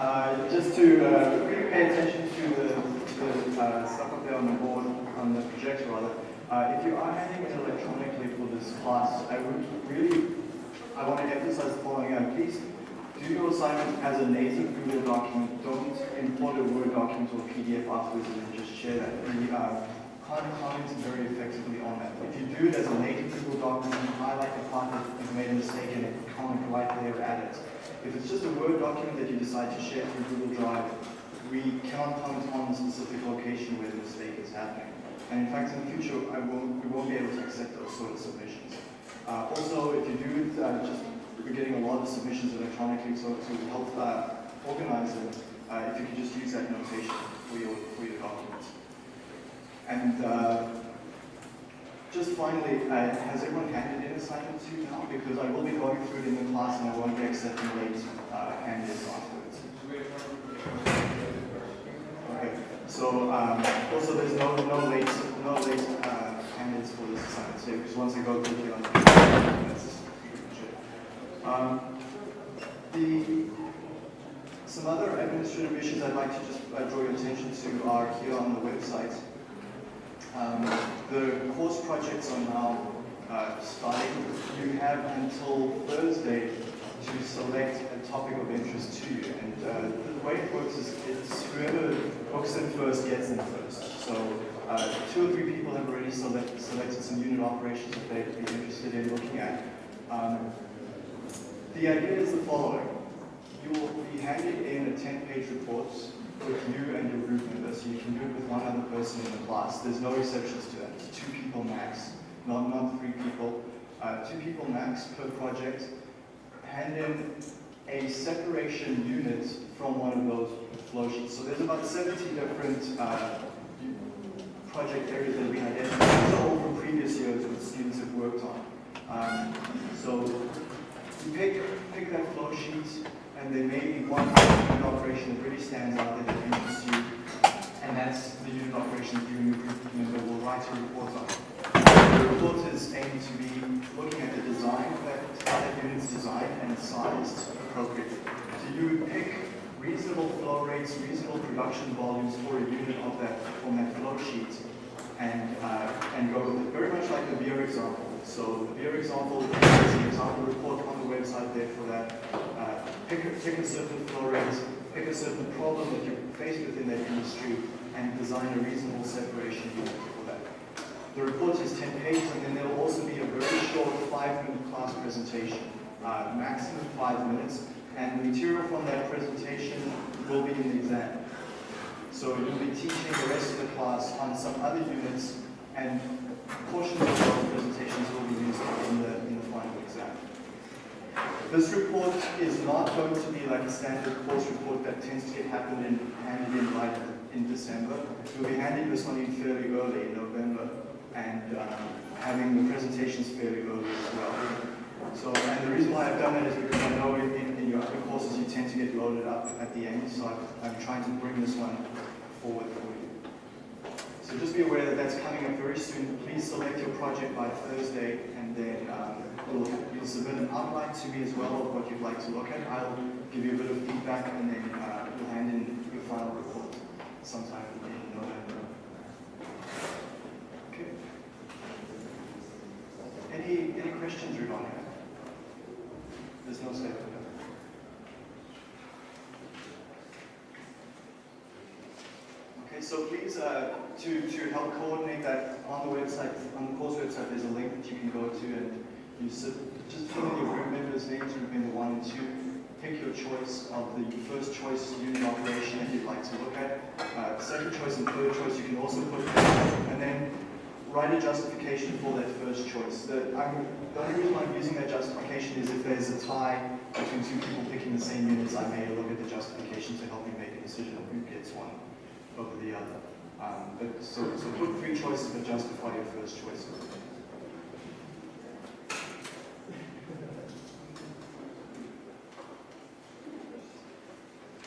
Uh, just to uh, really pay attention to the, the uh, stuff up there on the board, on the projector rather, uh, if you are handing it electronically for this class, I would really, I want to emphasize the following. Uh, please do your assignment as a native Google document. Don't import a Word document or PDF afterwards and then just share that. We uh, can't very effectively on that. If you do it as a native Google document, highlight the part that you've made a mistake it, comment right there at it. If it's just a Word document that you decide to share through Google Drive, we cannot comment on the specific location where the mistake is happening. And in fact, in the future, won't, we won't be able to accept those sort of submissions. Uh, also, if you do it, uh, just we're getting a lot of submissions electronically, so to help uh, organize them, uh, if you could just use that notation for your, for your documents. And uh, just finally, uh, has everyone handed in assignment two now? Because I will be going through it in the class and I won't be accepting late uh, hand-ins afterwards. Okay, so um, also there's no, no late, no late uh, hand-ins for this assignment, so because once I go quickly on that's um, the, some other administrative issues I'd like to just uh, draw your attention to are here on the website. Um, the course projects are now uh, starting. You have until Thursday to select a topic of interest to you. And uh, the way it works is it's whoever books in first gets in first. So uh, two or three people have already select, selected some unit operations that they'd be interested in looking at. Um, the idea is the following. You will be handed in a 10-page report with you and your group members. You can do it with one other person in the class. There's no exceptions to that. It's two people max, not, not three people. Uh, two people max per project. Hand in a separation unit from one of those flow sheets. So there's about 70 different uh, project areas that we identified. Are all from previous years what students have worked on. Um, so you pick, pick that flow sheet, and there may be one unit operation that really stands out that interests you, and that's the unit operation that you and your group member will write a report on. The report is aimed to be looking at the design of that, that unit's designed and sized appropriately. So you pick reasonable flow rates, reasonable production volumes for a unit of that on that flow sheet, and uh, and go with it. Very much like the beer example. So the beer example is an example report on the website there for that. Pick, a, pick a certain flow pick a certain problem that you're faced with in that industry, and design a reasonable separation unit for that. The report is 10 pages, and then there will also be a very short five-minute class presentation, uh, maximum five minutes, and the material from that presentation will be in the exam. So you'll be teaching the rest of the class on some other units, and portions of those presentations will be used in the, in the final exam. This report is not going to be like a standard course report that tends to get happened in, handed in right in December. We'll be handing this one in fairly early in November and um, having the presentations fairly early as well. So, and the reason why I've done that is because I know in, in, in your other courses you tend to get loaded up at the end, so i am trying to bring this one forward for you. So just be aware that that's coming up very soon. Please select your project by Thursday, and then um, you'll, you'll, submit an outline to me as well of what you'd like to look at. I'll give you a bit of feedback, and then uh, you'll hand in your final report sometime in November. Okay. Any any questions regarding that? There's no statement. Okay, so please, uh, to, to help coordinate that on the website, on the course website, there's a link that you can go to and you just put in your group members' names, group member one and two, pick your choice of the first choice unit operation that you'd like to look at. Uh, second choice and third choice you can also put in. and then write a justification for that first choice. The, I'm, the only reason I'm using that justification is if there's a tie between two people picking the same units, I may look at the justification to help me make a decision of who gets one over the other. Um, but so, so put three choices but justify your first choice.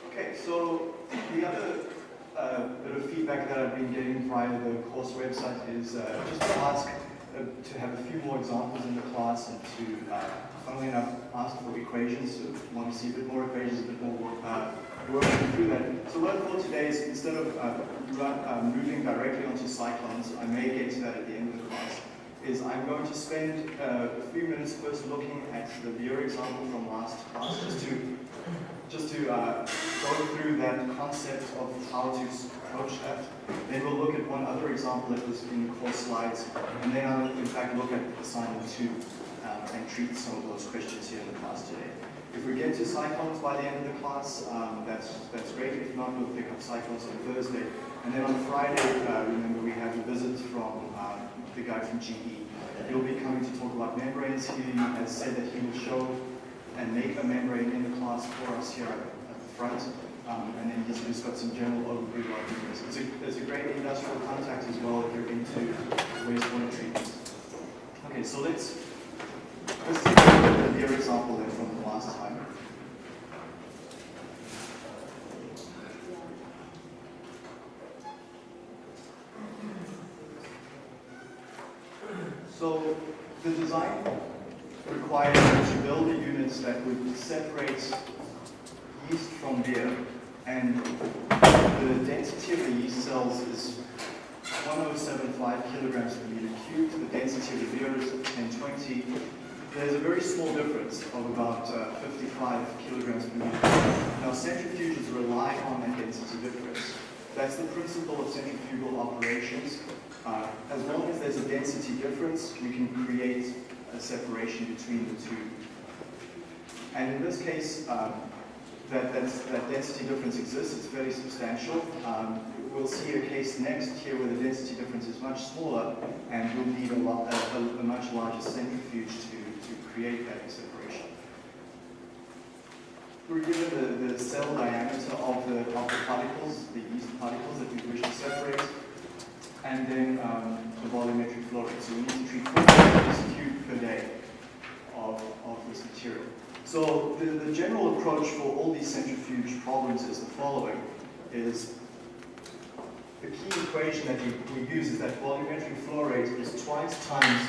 Okay, so the other uh, bit of feedback that I've been getting via the course website is uh, just to ask uh, to have a few more examples in the class and to uh, funnily enough, asked for equations, so want to see a bit more equations, a bit more uh, working through that. So what I thought today is instead of uh, uh, moving directly onto cyclones, I may get to that at the end of the class, is I'm going to spend uh, a few minutes first looking at the Beer example from last class, just to just to uh, go through that concept of how to approach that. Then we'll look at one other example that was in the course slides, and then I'll in fact look at assignment two um, and treat some of those questions here in the class today. If we get to cyclones by the end of the class, um, that's, that's great. If not, we'll pick up cyclones on Thursday. And then on Friday, uh, remember we have a visit from um, the guy from GE. He'll be coming to talk about membranes. He has said that he will show and make a membrane in the class for us here at the front. Um, and then he's just got some general overview this. It's a, it's a great industrial contact as well if you're into wastewater treatment. Okay, so let's, let's take a the example then from the last time. So the design required unit that would separate yeast from beer, and the density of the yeast cells is 1075 kilograms per meter cubed. The density of the beer is 1020. There's a very small difference of about uh, 55 kilograms per meter. Now centrifuges rely on that density difference. That's the principle of centrifugal operations. Uh, as long as there's a density difference, we can create a separation between the two. And in this case, um, that, that density difference exists, it's very substantial. Um, we'll see a case next here where the density difference is much smaller and we'll need a, lot, a, a much larger centrifuge to, to create that separation. We're given the, the cell diameter of the, of the particles, the yeast particles that we wish to separate, and then um, the volumetric flow rate. So we need to treat 4 meters per day of, of this material. So the, the general approach for all these centrifuge problems is the following, is the key equation that we, we use is that volumetric flow rate is twice times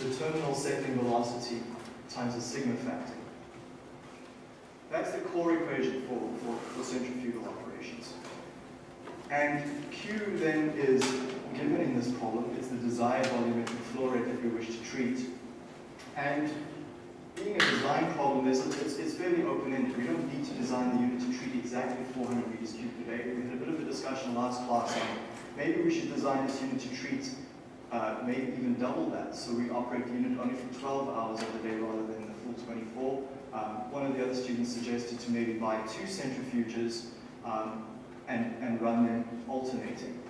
the terminal settling velocity times the sigma factor. That's the core equation for, for, for centrifugal operations. And Q then is given in this problem, it's the desired volumetric flow rate that we wish to treat. And being a design problem, it's, it's fairly open-ended. We don't need to design the unit to treat exactly 400 meters cubed per day. We had a bit of a discussion last class on maybe we should design this unit to treat uh, maybe even double that. So we operate the unit only for 12 hours of the day rather than the full 24. Um, one of the other students suggested to maybe buy two centrifuges um, and, and run them alternating.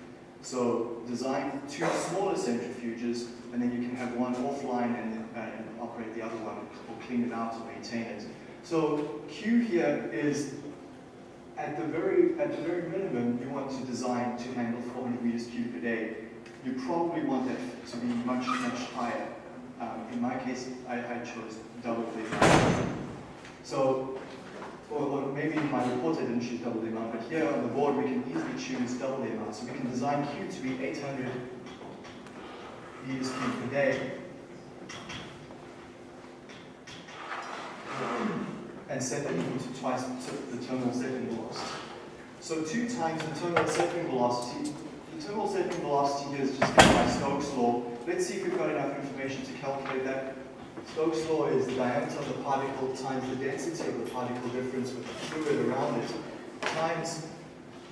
So design two smaller centrifuges and then you can have one offline and, uh, and operate the other one clean it out to maintain it. So Q here is at the very at the very minimum you want to design to handle 400 meters cubed per day. You probably want that to be much much higher. Um, in my case, I, I chose double the amount. So, or, or, maybe in my report I didn't choose double the amount, but here on the board we can easily choose double the amount. So we can design Q to be 800 meters cubed per day. And set that equal to twice the terminal settling velocity. So two times the terminal settling velocity. The terminal settling velocity here is just given by Stokes' law. Let's see if we've got enough information to calculate that. Stokes' law is the diameter of the particle times the density of the particle difference with the fluid around it times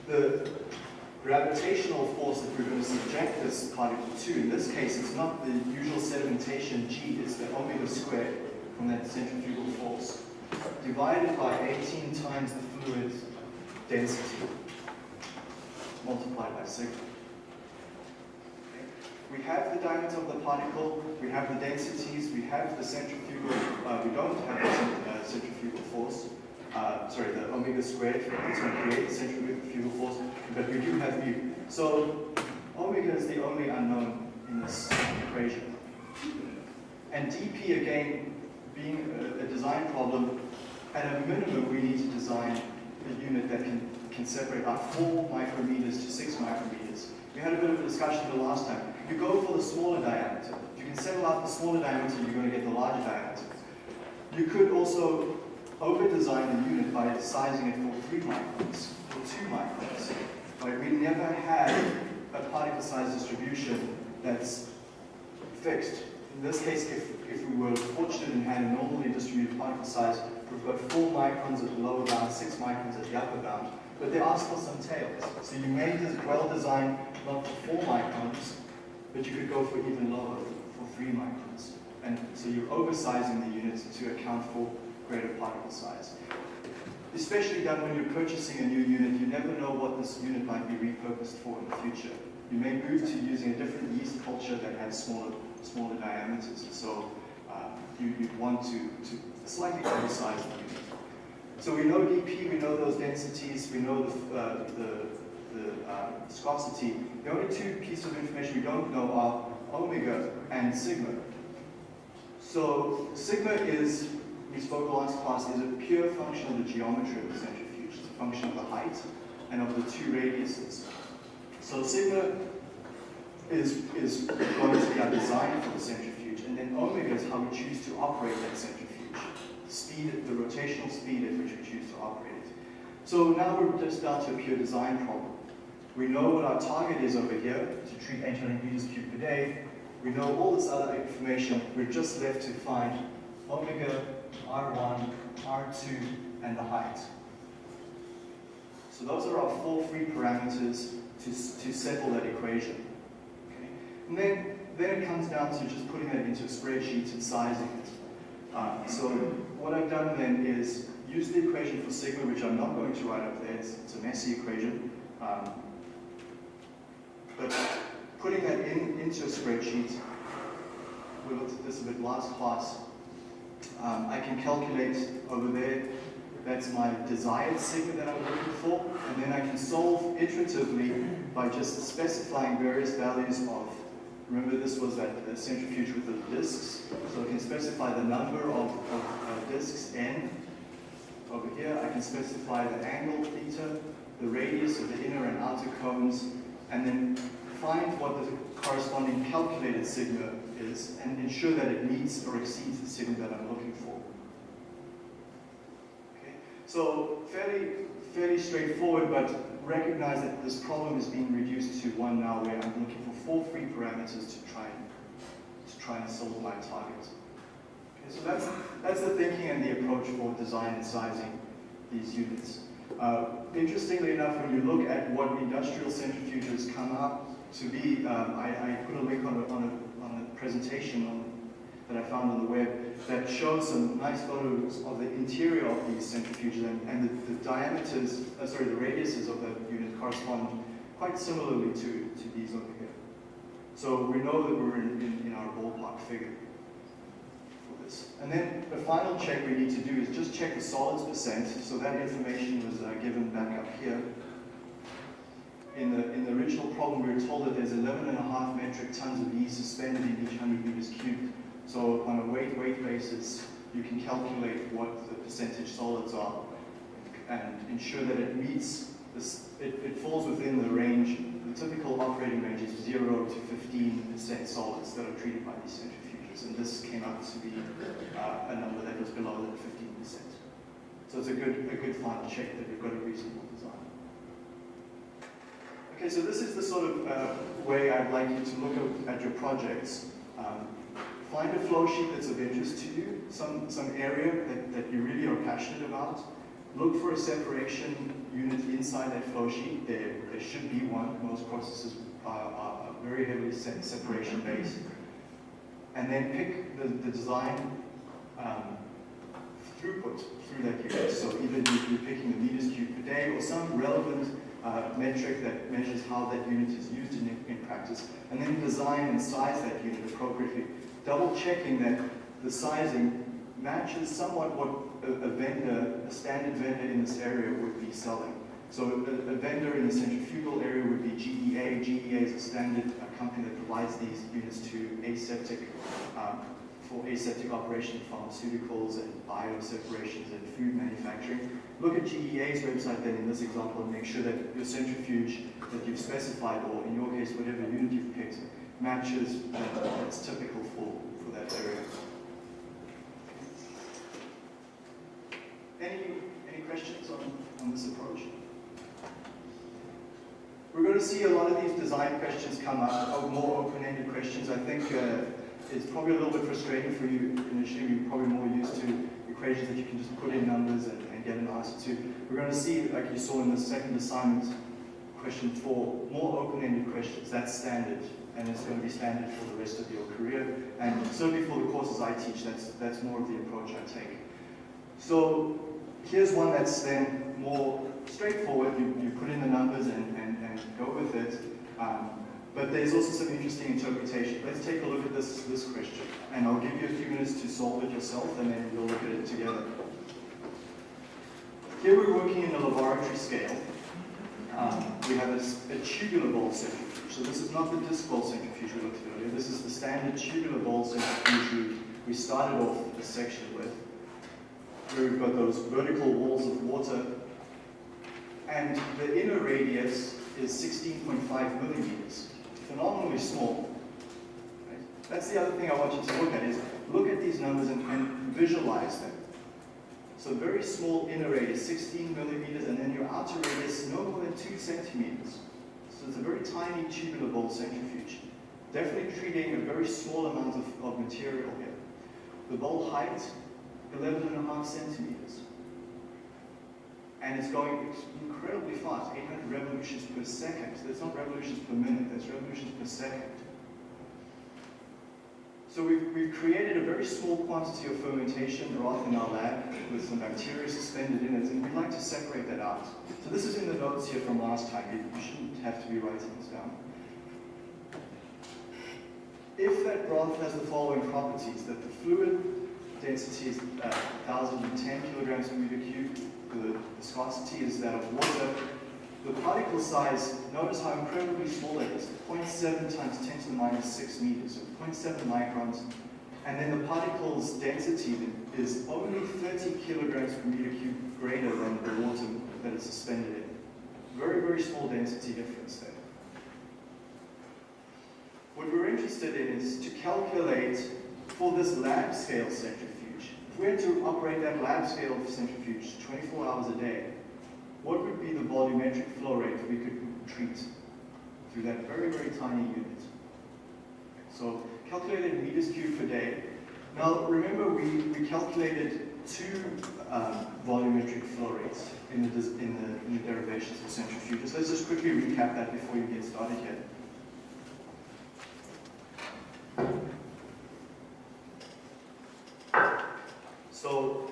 the gravitational force that we're going to subject this particle to. In this case, it's not the usual sedimentation g, it's the omega squared from that centrifugal force divided by 18 times the fluid density multiplied by sigma. We have the diameter of the particle, we have the densities, we have the centrifugal, uh, we don't have the uh, centrifugal force, uh, sorry, the omega squared that's going to create the centrifugal force, but we do have mu. So omega is the only unknown in this equation. And dp, again, being a, a design problem, at a minimum, we need to design a unit that can, can separate about 4 micrometers to 6 micrometers. We had a bit of a discussion the last time. You go for the smaller diameter. If you can settle out the smaller diameter, you're going to get the larger diameter. You could also over-design the unit by sizing it for 3 microns or 2 microns. Right? We never had a particle size distribution that's fixed. In this case, if, if we were fortunate and had a normally distributed particle size, we've got 4 microns at the lower bound, 6 microns at the upper bound. But there are still some tails. So you may well design not for 4 microns, but you could go for even lower, for 3 microns. And so you're oversizing the units to account for greater particle size. Especially done when you're purchasing a new unit, you never know what this unit might be repurposed for in the future. You may move to using a different yeast culture that has smaller, smaller diameters. and So uh, you, would want to, to slightly oversize the unit. So we know dP, we know those densities, we know the, uh, the, the uh, viscosity. The only two pieces of information we don't know are omega and sigma. So sigma is, we spoke last class, is a pure function of the geometry of the centrifuge. It's a function of the height and of the two radiuses. So sigma is, is going to be our design for the centrifuge, and then omega is how we choose to operate that centrifuge. The speed, the rotational speed at which we choose to operate it. So now we're just down to a pure design problem. We know what our target is over here, to treat 800 meters cubed per day, we know all this other information. We're just left to find omega, R1, R2, and the height. So those are our four free parameters to, to settle that equation. And then, then it comes down to just putting that into a spreadsheet and sizing it. Uh, so what I've done then is use the equation for sigma, which I'm not going to write up there. It's, it's a messy equation. Um, but putting that in, into a spreadsheet, we looked at this a bit last class, um, I can calculate over there, that's my desired sigma that I'm looking for, and then I can solve iteratively by just specifying various values of, remember this was that centrifuge with the disks, so I can specify the number of, of uh, disks n over here, I can specify the angle theta, the radius of the inner and outer cones, and then find what the corresponding calculated sigma is and ensure that it meets or exceeds the sigma that I'm looking for. Okay? So fairly, fairly straightforward, but recognize that this problem is being reduced to one now where I'm looking for four free parameters to try and, to try and solve my target. Okay, so that's, that's the thinking and the approach for design and sizing these units. Uh, interestingly enough, when you look at what industrial centrifuges come out to be, um, I, I, put a link on a, on a, on a presentation on, that I found on the web that showed some nice photos of the interior of these centrifuges and, and the, the, diameters, uh, sorry, the radiuses of the unit correspond quite similarly to, to these over here. So we know that we're in, in, in our ballpark figure for this. And then the final check we need to do is just check the solids percent. So that information was uh, given back up here in the, in the original problem, we were told that there's 11 and a half metric tons of yeast suspended in each 100 meters cubed. So on a weight-weight basis, you can calculate what the percentage solids are and ensure that it meets, this, it, it falls within the range, the typical operating range is 0 to 15% solids that are treated by these centrifuges. And this came out to be uh, a number that was below that 15%. So it's a good, a good final check that we've got a reasonable design. Okay, so this is the sort of uh, way I'd like you to look at your projects. Um, find a flow sheet that's of interest to you, some, some area that, that you really are passionate about. Look for a separation unit inside that flow sheet. There, there should be one. Most processes are, are very heavily separation based. And then pick the, the design um, throughput through that unit. So either you're picking the meters cubed per day or some relevant uh, metric that measures how that unit is used in, in practice, and then design and size that unit appropriately, double checking that the sizing matches somewhat what a, a, vendor, a standard vendor in this area would be selling. So a, a, vendor in the centrifugal area would be GEA. GEA is a standard company that provides these units to aseptic um, for aseptic operation pharmaceuticals and bioseparations and food manufacturing. Look at GEA's website then in this example and make sure that your centrifuge that you've specified, or in your case, whatever unit you've picked, matches what's typical for, for that area. Any, any questions on, on this approach? We're going to see a lot of these design questions come up, more open-ended questions. I think uh, it's probably a little bit frustrating for you initially. You're probably more used to equations that you can just put in numbers and, and get an answer to. We're going to see, like you saw in the second assignment, question four, more open-ended questions. That's standard and it's going to be standard for the rest of your career. And certainly for the courses I teach, that's, that's more of the approach I take. So here's one that's then more straightforward. You, you put in the numbers and, and, and go with it. Um, but there's also some interesting interpretation. Let's take a look at this, this question. And I'll give you a few minutes to solve it yourself, and then we'll look at it together. Here we're working in a laboratory scale. Um, we have a, a, tubular bowl centrifuge. So this is not the disc bowl centrifuge we looked at earlier. This is the standard tubular bowl centrifuge we, we started off this section with. Where we've got those vertical walls of water. And the inner radius is 16.5 millimeters phenomenally small. Right? That's the other thing I want you to look at is look at these numbers and, and visualize them. So very small inner radius, 16 millimeters, and then your outer radius no more than 2 centimeters. So it's a very tiny tubular bowl centrifuge. Definitely treating a very small amount of, of material here. The bowl height, 11 and a half centimeters and it's going incredibly fast, 800 revolutions per second. That's not revolutions per minute, that's revolutions per second. So we've, we've created a very small quantity of fermentation broth in our lab with some bacteria suspended in it, and we'd like to separate that out. So this is in the notes here from last time. You, shouldn't have to be writing this down. If that broth has the following properties, that the fluid density is uh, 1,010 kilograms per meter cubed, the viscosity is that of water. The particle size, notice how incredibly small it is, 0.7 times 10 to the minus 6 meters, so 0.7 microns. And then the particle's density is only 30 kilograms per meter cubed greater than the water that it's suspended in. Very, very small density difference there. What we're interested in is to calculate for this lab scale centrifuge If we had to operate that lab scale centrifuge 24 hours a day, what would be the volumetric flow rate we could treat through that very, very tiny unit? So calculated meters cubed per day. Now remember we, we calculated two um, volumetric flow rates in the, in, the, in the derivations of centrifuges. Let's just quickly recap that before you get started here. So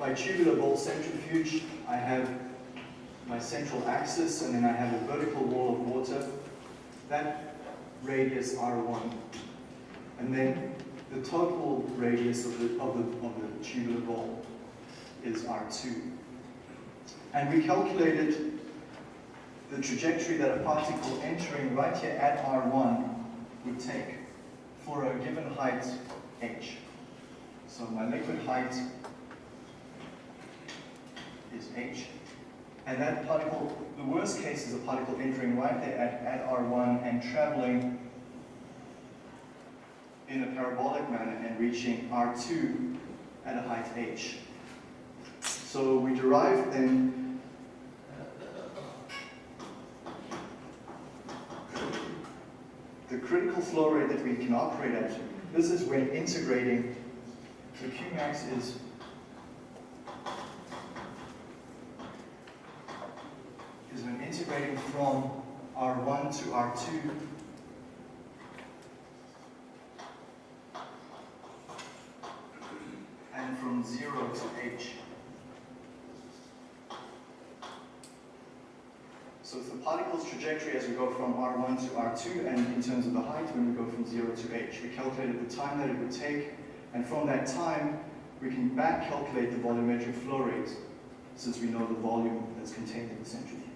by tubular bowl centrifuge, I have my central axis and then I have a vertical wall of water. That radius R1. And then the total radius of the, of the, of the tubular bowl is R2. And we calculated the trajectory that a particle entering right here at R1 would take for a given height h. So my liquid height is h. And that particle, the worst case is a particle entering right there at, at R1 and traveling in a parabolic manner and reaching R2 at a height h. So we derive then the critical flow rate that we can operate at. This is when integrating so Qmax is is when integrating from R1 to R2 and from 0 to H. So it's the particle's trajectory as we go from R1 to R2 and in terms of the height when we go from 0 to H. We calculated the time that it would take and from that time, we can back calculate the volumetric flow rate since we know the volume that's contained in the centrifuge.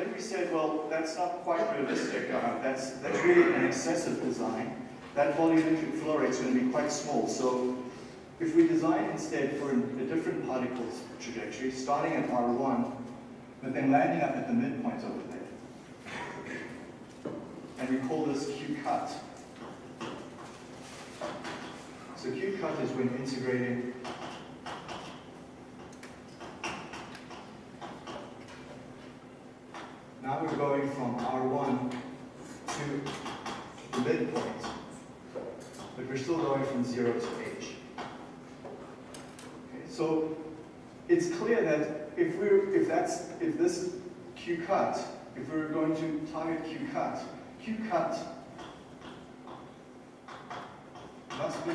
Then we said, well, that's not quite realistic. Uh, that's, that's really an excessive design. That volumetric flow rate is going to be quite small. So if we design instead for a different particle's trajectory, starting at R1, but then landing up at the midpoint over there, and we call this Q cut. So Q cut is when integrating Now we're going from R1 to the midpoint, but we're still going from 0 to H. Okay, so it's clear that if we're if that's if this Q cut, if we're going to target Q cut, Q cut must be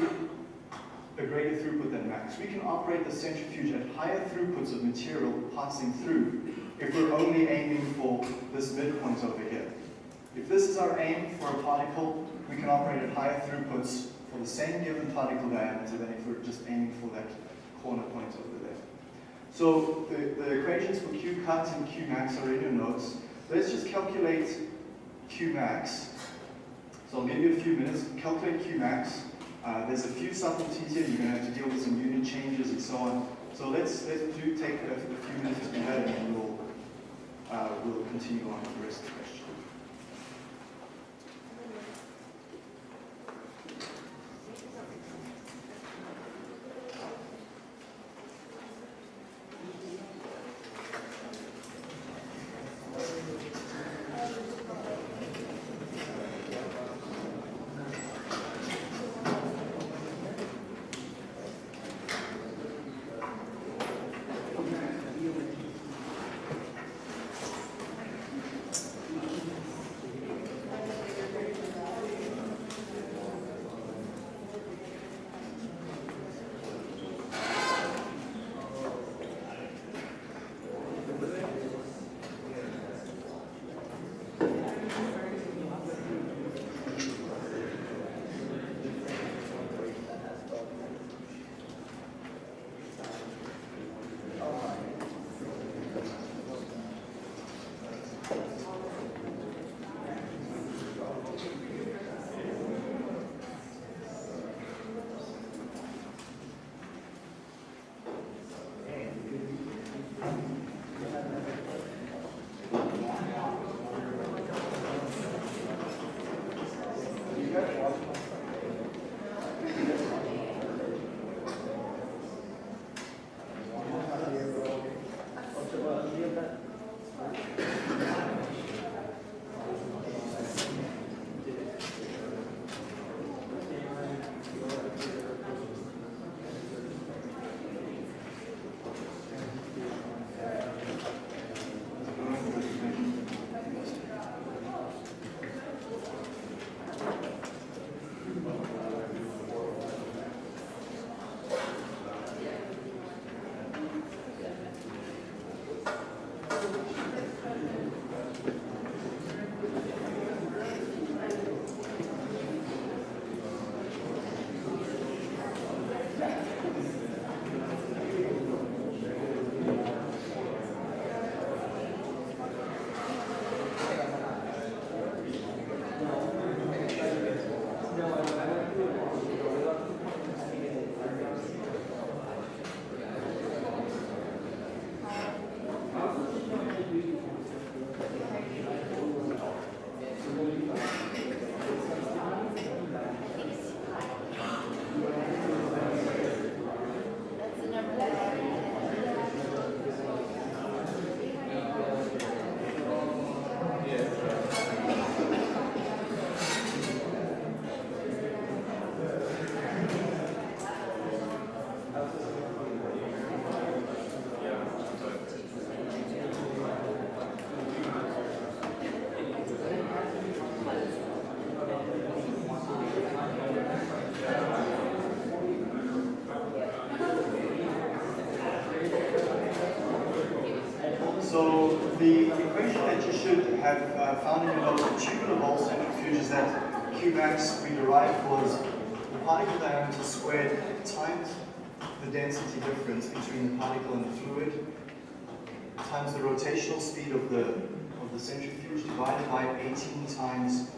a greater throughput than max. We can operate the centrifuge at higher throughputs of material passing through if we're only aiming for this midpoint over here. If this is our aim for a particle, we can operate at higher throughputs for the same given particle diameter than if we're just aiming for that corner point over there. So the, the equations for Q cut and Q max are in your notes. Let's just calculate Q max. So I'll give you a few minutes, calculate Q max. Uh, there's a few subtleties here. You're going to have to deal with some unit changes and so on. So let's let's do take a, a few minutes to and we'll uh, we'll continue on with the rest of the question. Rotational speed of the of the centrifuge divided by 18 times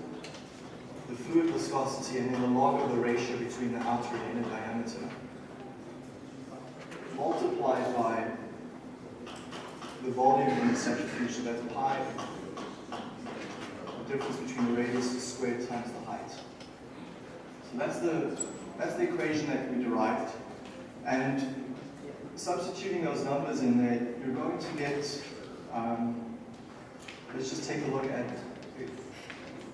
the fluid viscosity and then the log of the ratio between the outer and inner diameter multiplied by the volume in the centrifuge, so that's pi, the difference between the radius squared times the height. So that's the that's the equation that we derived. And substituting those numbers in there, you're going to get, um, let's just take a look at, if,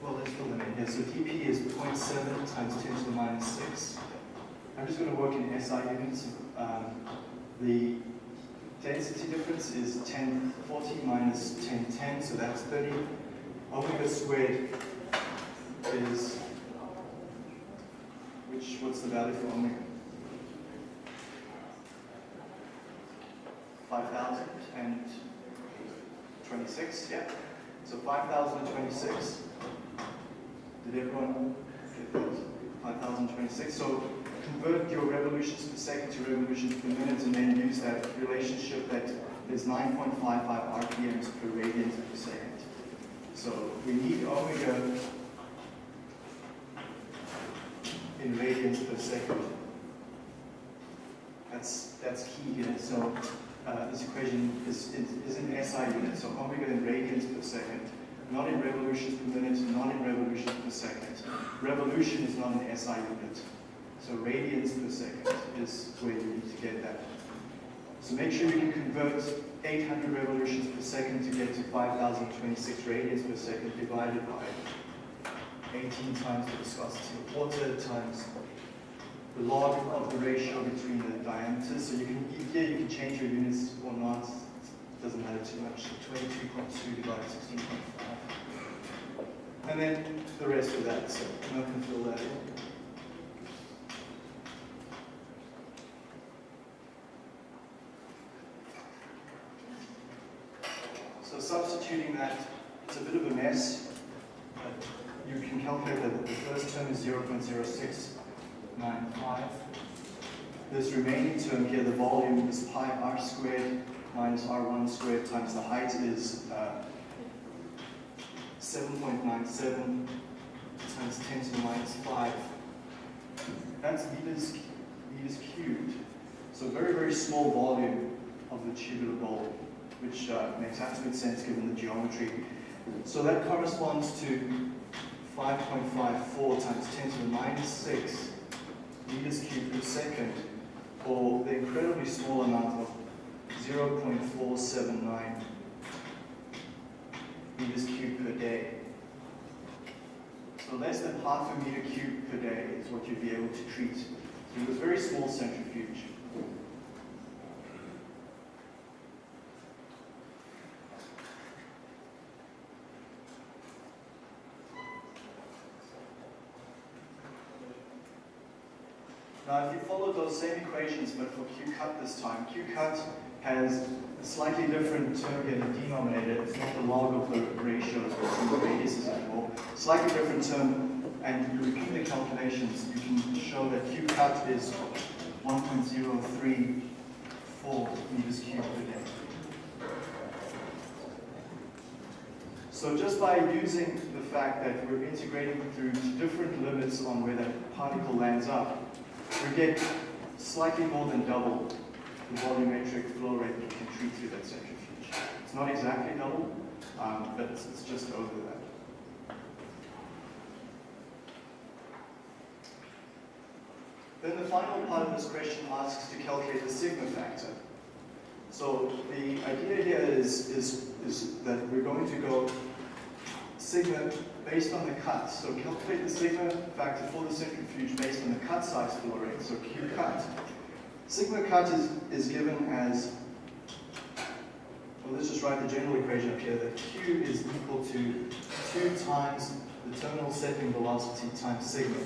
well, let's fill in here. So dp is 0.7 times 10 to the minus 6. I'm just going to work in SI units. Um, the density difference is 1040 minus 1010, so that's 30. Omega squared is, which, what's the value for omega? 5,026, yeah. So 5,026. Did everyone get that? 5,026. So convert your revolutions per second to revolutions per minute and then use that relationship that there's 9.55 RPMs per radian per second. So we need omega in radians per second. That's, that's key here. So uh, this equation is, is, in SI units, so omega in radians per second, not in revolutions per minute, not in revolutions per second. Revolution is not an SI unit. So radians per second is where you need to get that. So make sure you can convert 800 revolutions per second to get to 5,026 radians per second divided by 18 times the viscosity of water times the log of the ratio between the diameters. So you can here you can change your units or not. It doesn't matter too much. So 22.2 divided 16.5. And then the rest of that. So I'm to fill that in. So substituting that, it's a bit of a mess. But you can calculate that the first term is 0.0695. This remaining term here, the volume is pi r squared minus r1 squared times the height is uh, 7.97 times 10 to the minus 5. That's meters, meters cubed. So very, very small volume of the tubular bowl, which uh, makes absolute sense given the geometry. So that corresponds to 5.54 times 10 to the minus 6 meters cubed per second, or the incredibly small amount of 0.479 meters cubed per day. So less than half a meter cubed per day is what you'd be able to treat through a very small centrifuge. Now, if you follow those same equations, but for Q cut this time, Q cut has a slightly different term here, in the denominator. It's not the log of the ratios between the radiuses anymore. Slightly different term, and you repeat the calculations, you can show that Q cut is 1.034 meters cubed per day. So just by using the fact that we're integrating through different limits on where that particle lands up, we get slightly more than double the volumetric flow rate you can treat through that centrifuge. It's not exactly double, um, but it's, it's just over that. Then the final part of this question asks to calculate the sigma factor. So the idea here is, is, is that we're going to go sigma based on the cut. So calculate the sigma factor for the centrifuge based on the cut size flow rate, so Q cut. Sigma cut is, is given as, well let's just write the general equation up here, that Q is equal to 2 times the terminal settling velocity times sigma.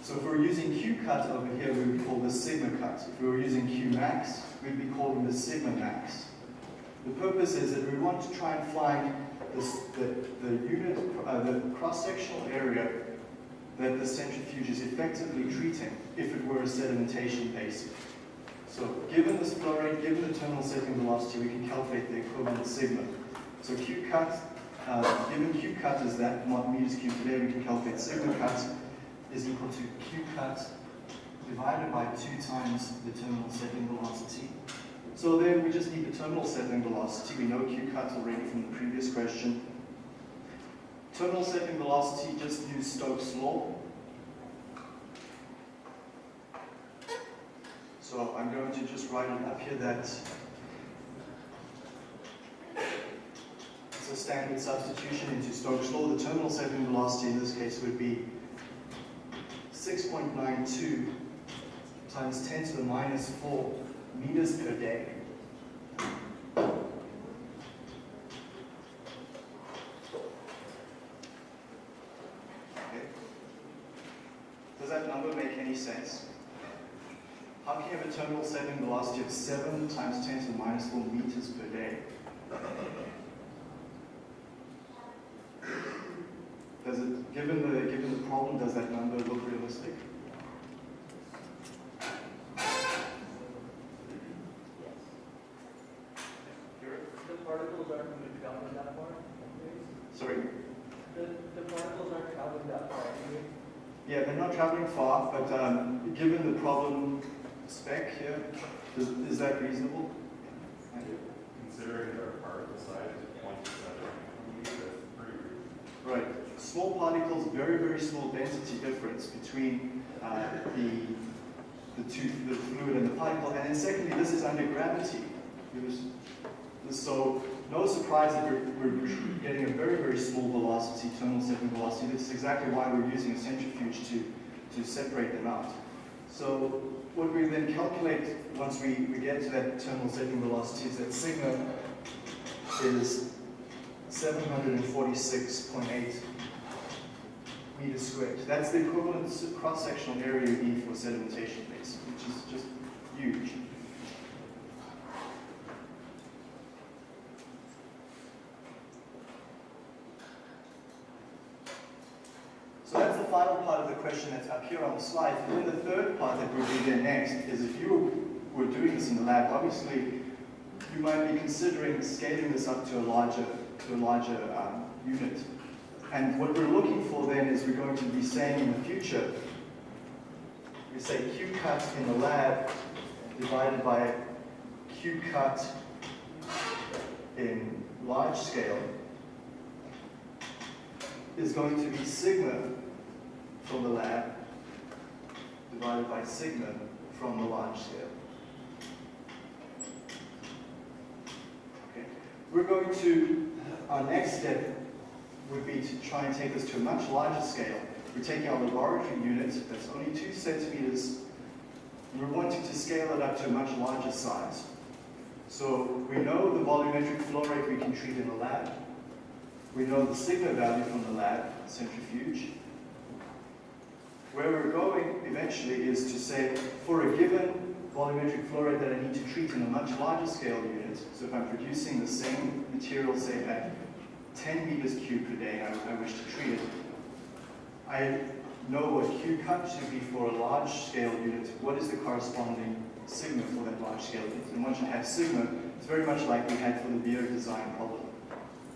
So if we are using Q cut over here, we would call this sigma cut. If we were using Q max, we'd be calling this sigma max. The purpose is that we want to try and find this, the, the unit, uh, the cross-sectional area that the centrifuge is effectively treating if it were a sedimentation basin. So given this flow rate, given the terminal settling velocity, we can calculate the equivalent sigma. So Q cut, uh, given Q cut is that meters cubed per day, we can calculate sigma cut is equal to Q cut divided by 2 times the terminal settling velocity so then we just need the terminal settling velocity. We know Q cut already from the previous question. Terminal settling velocity, just use Stokes' law. So I'm going to just write it up here that it's a standard substitution into Stokes law. The terminal settling velocity in this case would be 6.92 times 10 to the minus 4 meters per day. Okay. Does that number make any sense? How can you have a terminal settling velocity of 7 times 10 to the minus 4 meters per day? Does it, given the, given the problem, does that number look realistic? The particles aren't going to travel that far? Sorry? The, the particles aren't traveling that far, anyway? Yeah, they're not traveling far, but um, given the problem spec here, is, is that reasonable? Considering our particle size is point seven, that's pretty reasonable. Right. Small particles, very, very small density difference between uh, the, the two, the fluid and the particle. And then secondly, this is under gravity. Was- So no surprise that we're, we're getting a very, very small velocity, terminal settling velocity. This is exactly why we're using a centrifuge to, to separate them out. So what we then calculate once we, we get to that terminal settling velocity is that sigma is 746.8 meters squared. That's the equivalent cross-sectional area you need for sedimentation base, which is just huge. So that's the final that's up here on the slide. And then the third part that we'll do there next is if you were doing this in the lab, obviously you might be considering scaling this up to a larger, to a larger um, unit. And what we're looking for then is we're going to be saying in the future, we say Q cut in the lab divided by Q cut in large scale is going to be sigma from the lab divided by sigma from the large scale. Okay. We're going to, uh, our next step would be to try and take this to a much larger scale. We're taking our laboratory unit that's only two centimeters, and we're wanting to scale it up to a much larger size. So we know the volumetric flow rate we can treat in the lab. We know the sigma value from the lab, centrifuge. Where we're going eventually is to say, for a given volumetric flow rate that I need to treat in a much larger scale unit, so if I'm producing the same material, say at 10 meters cubed per day, I, I wish to treat it, I know what Q cut should be for a large scale unit, what is the corresponding sigma for that large scale unit. And once you have sigma, it's very much like we had for the beer design problem.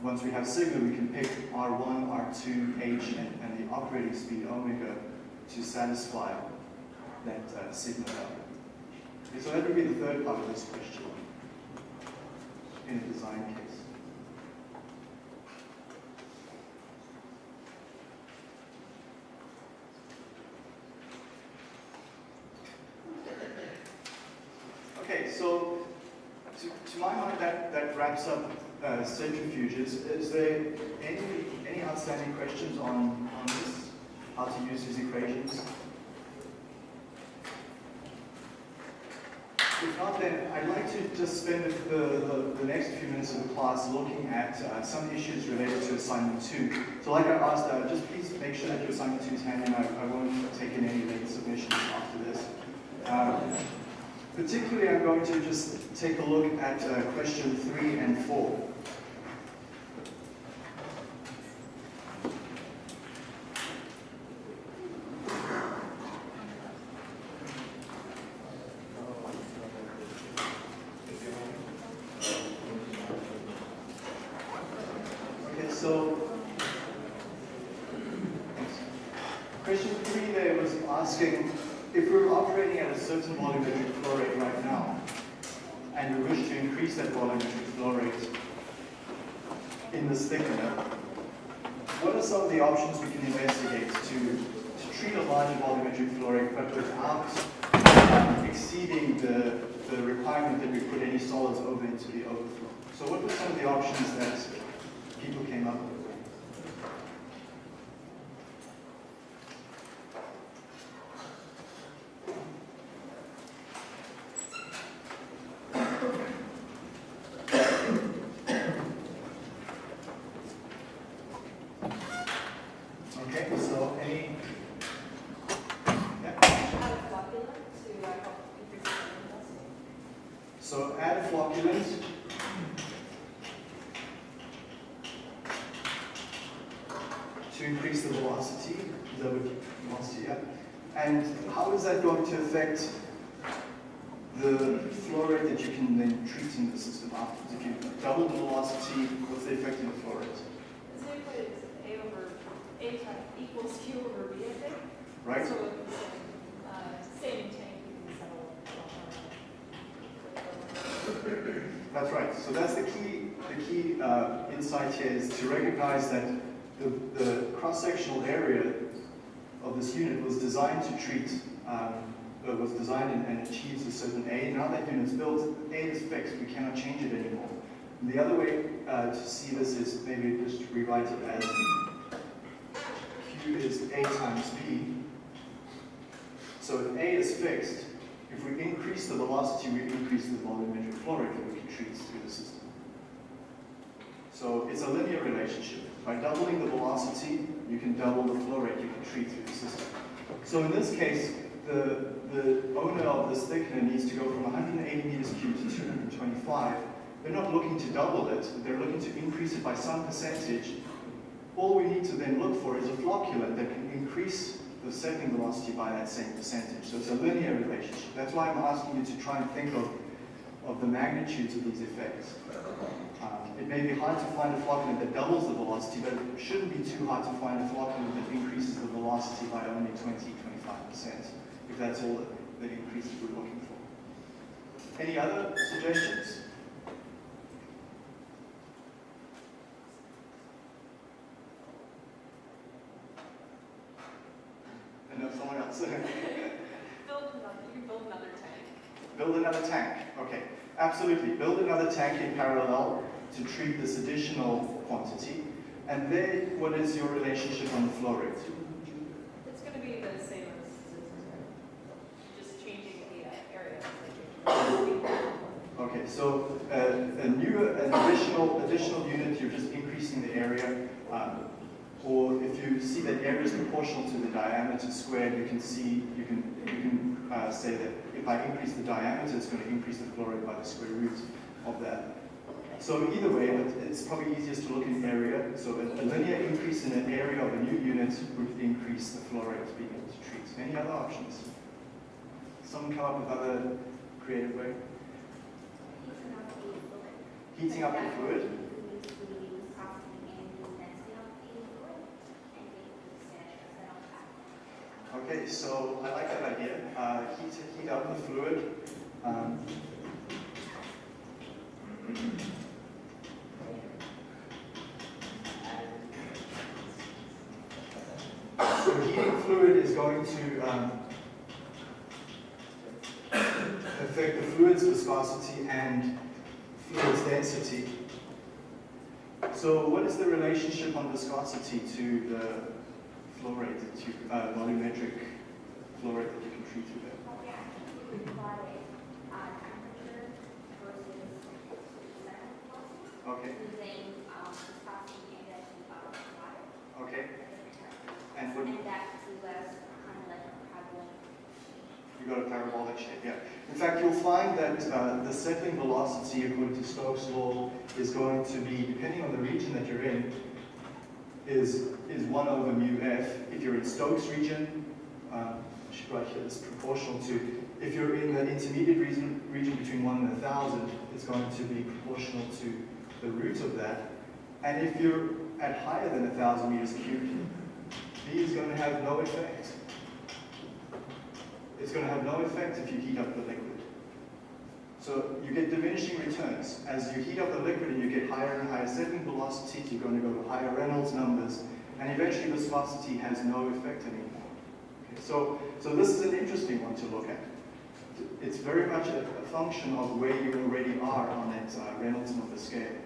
Once we have sigma, we can pick R1, R2, H, and, and the operating speed omega to satisfy that uh, sigma value. Okay, so that would be the third part of this question in a design case. Okay, so to, to my mind, that, that wraps up uh, centrifuges. Is there any, any outstanding questions on? How to use these equations? If not, then I'd like to just spend the, the, the next few minutes of the class looking at uh, some issues related to assignment two. So like I asked, uh, just please make sure that your assignment two is handy, and I, I won't take in any late submissions after this. Um, Particularly, I'm going to just take a look at uh, question three and four. Okay, so question three there was asking if we're operating at a certain volumetric flow rate right now, and we wish to increase that volumetric flow rate in this thickener, what are some of the options we can investigate to, to treat a larger volumetric flow rate but without um, exceeding exceeding the, the requirement that we put any solids over into the overflow. So what were some of the options that people came up with? Okay, so any? Yeah. Add a flocculant to uh, help increase the velocity. So add a flocculant. To increase the velocity, is that what want to see, yeah? And how is that going to affect the flow rate that you can then treat in the system afterwards? If you double the velocity, what's the effect on the flow rate, Is it equal to A over, A times equals Q over B, I think? right? So it's, uh, same tank, you. That's right. So that's the key, the key uh, insight here is to recognize that the, the cross-sectional area of this unit was designed to treat, um, uh, was designed and, and achieves a certain A. Now that unit's built, A is fixed. We cannot change it anymore. And the other way uh, to see this is maybe just rewrite it as Q is A times B. So if A is fixed, if we increase the velocity, we increase the volumetric flow rate that we can treat through the system. So it's a linear relationship. By doubling the velocity, you can double the flow rate you can treat through the system. So in this case, the, the owner of this thickener needs to go from 180 meters cubed to 225. They're not looking to double it, they're looking to increase it by some percentage. All we need to then look for is a flocculant that can increase the settling velocity by that same percentage. So it's a linear relationship. That's why I'm asking you to try and think of, of the magnitudes of these effects. It may be hard to find a flocculant that doubles the velocity, but it shouldn't be too hard to find a flocculant that increases the velocity by only 20, 25%, if that's all that, that increase we're looking for. Any other suggestions? And no, someone else. Build another, you build another tank. Build another tank. Okay, absolutely. Build another tank in parallel to treat this additional quantity. And then, what is your relationship on the flow rate? It's gonna be the same as, just changing the uh, area. Okay, so uh, a new, an additional, additional unit, you're just increasing the area. Um, or if you see that area is proportional to the diameter squared, you can see, you can, you can uh, say that if I increase the diameter, it's going to increase the flow rate by the square root of that. So either way, it- it's probably easiest to look in area. So a, linear increase in an area of a new unit would increase the flow rate being able to treat. Any other options? Someone come up with other creative way? Heating up the fluid? Okay, so I like that idea. Uh, heat, heat up the fluid. Um, so heating fluid is going to um, affect the fluid's viscosity and fluid's density. So what is the relationship on viscosity to the flow rate that you, uh, volumetric flow rate that you can treat through there? Okay, okay. You got a parabolic shape, yeah. In fact, you'll find that uh, the settling velocity, according to Stokes' law, is going to be, depending on the region that you're in, is, is 1 over mu f. If you're in Stokes region, um, I should write here, it's proportional to, if you're in the intermediate region, region between 1 and 1,000, it's going to be proportional to the root of that. And if you're at higher than 1,000 meters cubed, B is going to have no effect. It's going to have no effect if you heat up the liquid. So you get diminishing returns. As you heat up the liquid and you get higher and higher settling velocities, you're going to go to higher Reynolds numbers, and eventually viscosity has no effect anymore. Okay, so, so this is an interesting one to look at. it's very much a, a function of where you already are on that uh, Reynolds number scale,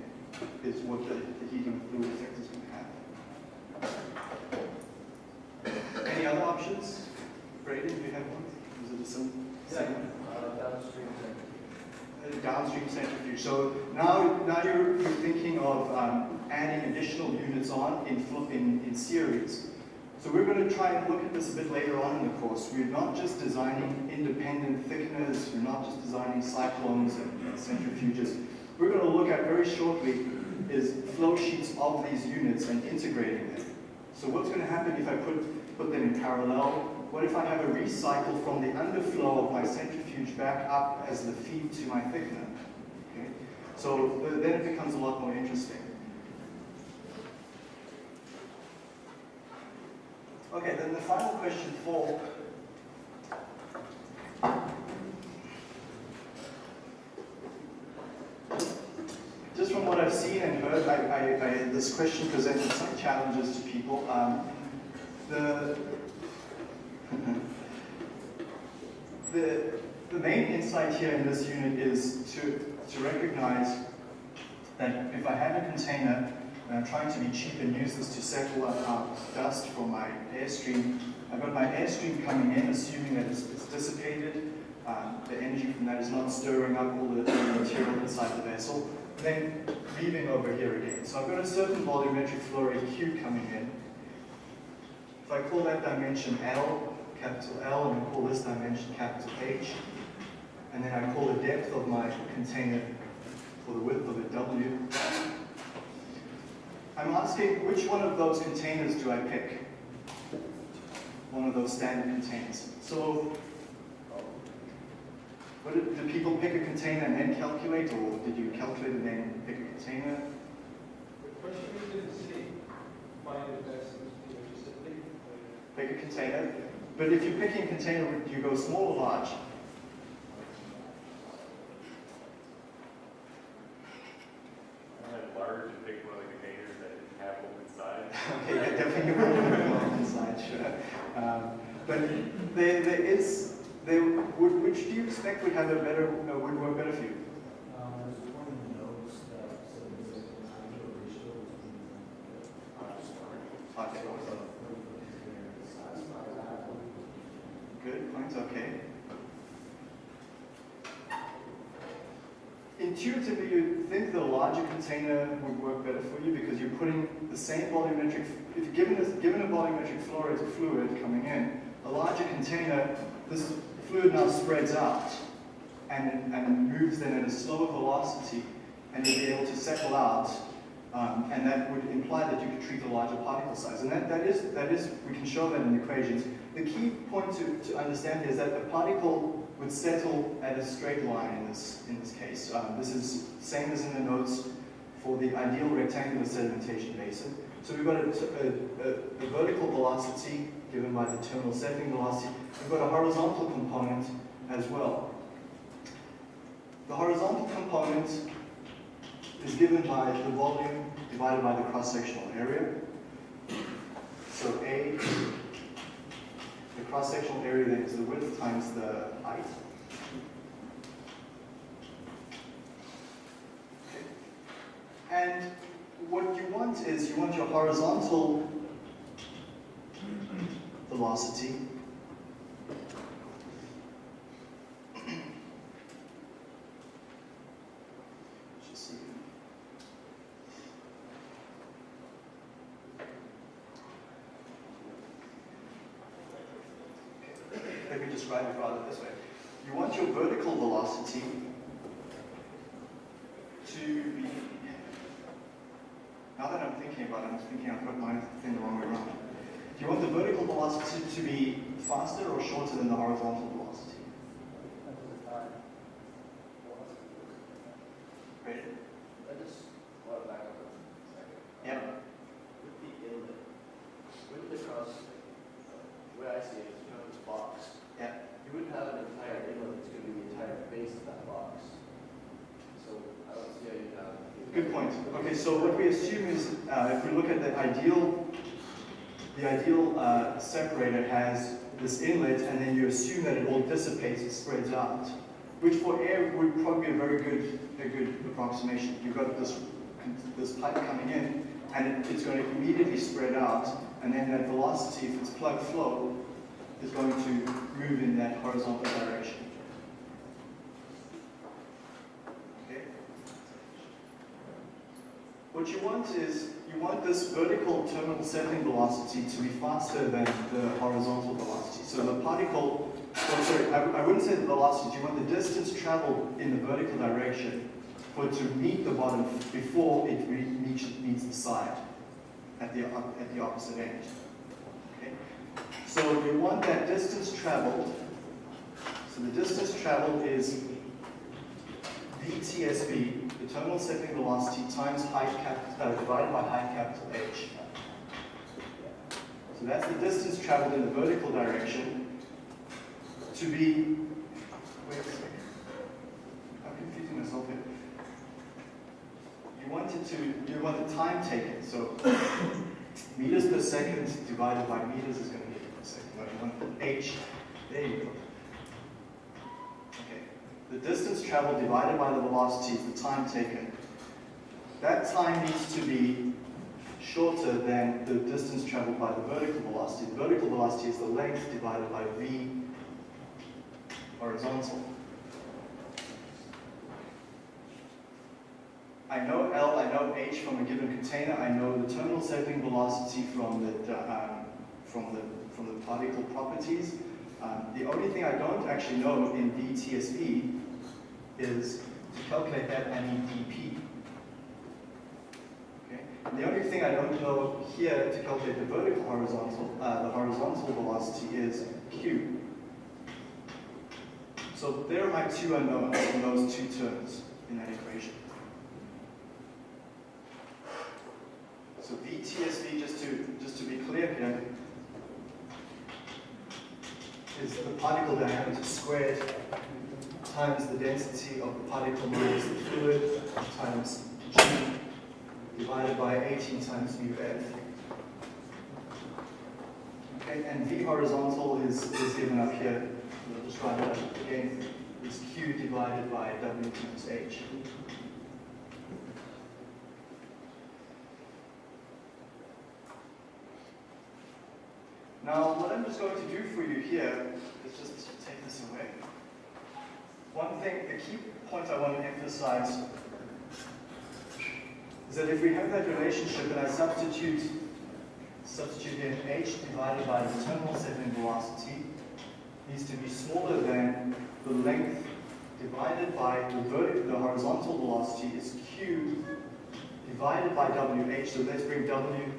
is what the, the heating fluid effect is going to have. Any other options? Braden, do you have one? Is it a sim- same? Uh, downstream center. Uh, downstream centrifuge. So now, now you're, you're thinking of um, adding additional units on in, in, in series. So we're going to try and look at this a bit later on in the course. We're not just designing independent thickeners, we're not just designing cyclones and, and centrifuges. We're going to look at very shortly is flow sheets of these units and integrating them. So what's going to happen if I put, put them in parallel? What if I have a recycle from the underflow of my centrifuge back up as the feed to my thickener? Okay? So uh, then it becomes a lot more interesting. Okay, then the final question for just from what I've seen and heard, I, I, I, this question presented some challenges to people. Um, the, the, the main insight here in this unit is to, to recognize that if I have a container and I'm trying to be cheap and use this to settle out dust from my airstream, I've got my airstream coming in, assuming that it's, it's dissipated, um, the energy from that is not stirring up all the, the material inside the vessel, then leaving over here again. So I've got a certain volumetric flow rate Q coming in. If I call that dimension L, capital L, and I call this dimension capital H, and then I call the depth of my container for the width of it W, I'm asking which one of those containers do I pick? One of those standard containers. So, what did, did people pick a container and then calculate, or did you calculate and then pick a container? The question is C, find the best, you know, just a thing. Pick a container. But if you're picking a container, do you go small or large? Large and picked one of the containers that didn't have open sides. Okay, yeah, definitely one inside, sure. Um, but there, there is, there, would, which do you expect would have a better, uh, would work better for you? Um, there's one in the notes that says there's a time ratio between the Okay. size of that. Good, points, okay. Intuitively, you'd think the larger container would work better for you because you're putting the same volumetric, if given a, given a volumetric flow rate of fluid coming in, a larger container, this fluid now spreads out and, and moves then at a slower velocity and you'll be able to settle out um, and that would imply that you could treat a larger particle size. And that, that, is, that is, we can show that in equations. The key point to, to understand is that the particle would settle at a straight line in this, in this case. Um, this is same as in the notes for the ideal rectangular sedimentation basin. So we've got a, a, a, a vertical velocity given by the terminal settling velocity. We've got a horizontal component as well. The horizontal component is given by the volume divided by the cross-sectional area. So A, the cross-sectional area then is the width times the height. And what you want is you want your horizontal velocity Just see. Okay, Let me describe it rather this way. You want your vertical velocity to be. Now that I'm thinking about it, I'm thinking I've got my thing the wrong way around. Do you want the vertical velocity to be faster or shorter than the horizontal velocity? Right? I just want to back up a second. Yeah. With the inlet, with the cross, the way I see it is you have this box. Yeah. You wouldn't have an entire inlet that's going to be the entire base of that box. So I don't see how you'd have. Good point. Okay, so what we assume is, uh, if we look at the ideal, the ideal uh, separator has this inlet, and then you assume that it all dissipates and spreads out, which for air would probably be a very good, a good approximation. You've got this, this pipe coming in, and it, it's going to immediately spread out, and then that velocity, if it's plug flow, is going to move in that horizontal direction. Okay? What you want is, you want this vertical terminal settling velocity to be faster than the horizontal velocity. So the particle, oh, sorry, I, I wouldn't say the velocity, you want the distance traveled in the vertical direction for it to meet the bottom before it meets the side at the, at the opposite end. Okay? So you want that distance traveled, so the distance traveled is VTSV, the terminal settling velocity, times height capital, uh, divided by height capital H. So that's the distance traveled in the vertical direction to be, wait a second, I'm confusing myself here. You want it to, you want the time taken, so meters per second divided by meters is going to be per second. No, you want H, there you go. The distance traveled divided by the velocity is the time taken. That time needs to be shorter than the distance traveled by the vertical velocity. The vertical velocity is the length divided by v horizontal. I know L, I know H from a given container, I know the terminal settling velocity from the, um, from the, from the particle properties. Um, the only thing I don't actually know in VTSV is to calculate that I need dP. Okay? And the only thing I don't know here to calculate the vertical horizontal, uh, the horizontal velocity is Q. So there are my two unknowns in those two terms in that equation. So VTSV, just to, just to be clear here, is the particle diameter squared times the density of the particle minus the fluid times G divided by 18 times mu f. Okay, and V horizontal is, is given up here. I'll it up again. Is Q divided by W times H. Now, what I'm just going to do for you here is just take this away. One thing, the key point I want to emphasize is that if we have that relationship and I substitute, substitute in h divided by the terminal settling velocity needs to be smaller than the length divided by the vertical, the horizontal velocity is q divided by wh. So let's bring w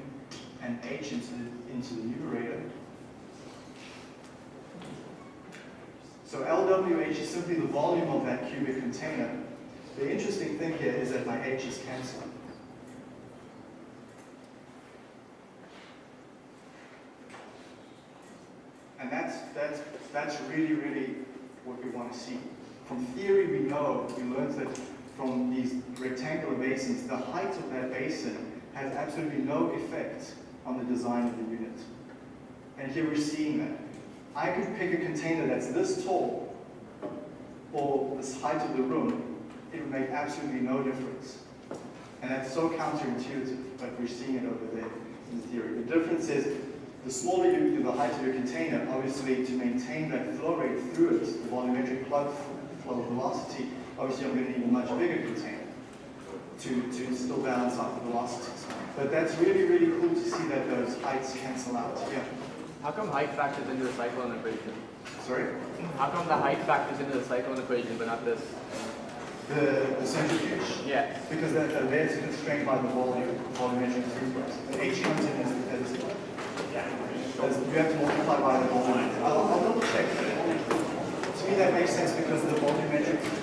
and h into the, into the numerator. So LWH is simply the volume of that cubic container. The interesting thing here is that my H is cancelled. And that's, that's, that's really, really what we want to see. From theory, we know, we learned that from these rectangular basins, the height of that basin has absolutely no effect on the design of the unit. And here we're seeing that. I could pick a container that's this tall or this height of the room, it would make absolutely no difference. And that's so counterintuitive, but we're seeing it over there in the theory. The difference is the smaller you the height of your container, obviously to maintain that flow rate through it, the volumetric plug flow velocity, obviously I'm going to need a much bigger container to, to still balance out the velocities. But that's really, really cool to see that those heights cancel out. Yeah. How come height factors into the cyclone equation? Sorry? How come the height factors into the cyclone equation, but not this? The, the centrifuge? Yeah. Because that, uh, there's constrained by the volume, volumetric throughput. The H comes in as, as, as you have to multiply by the volume. I'll, I'll double check. To me, that makes sense because the volumetric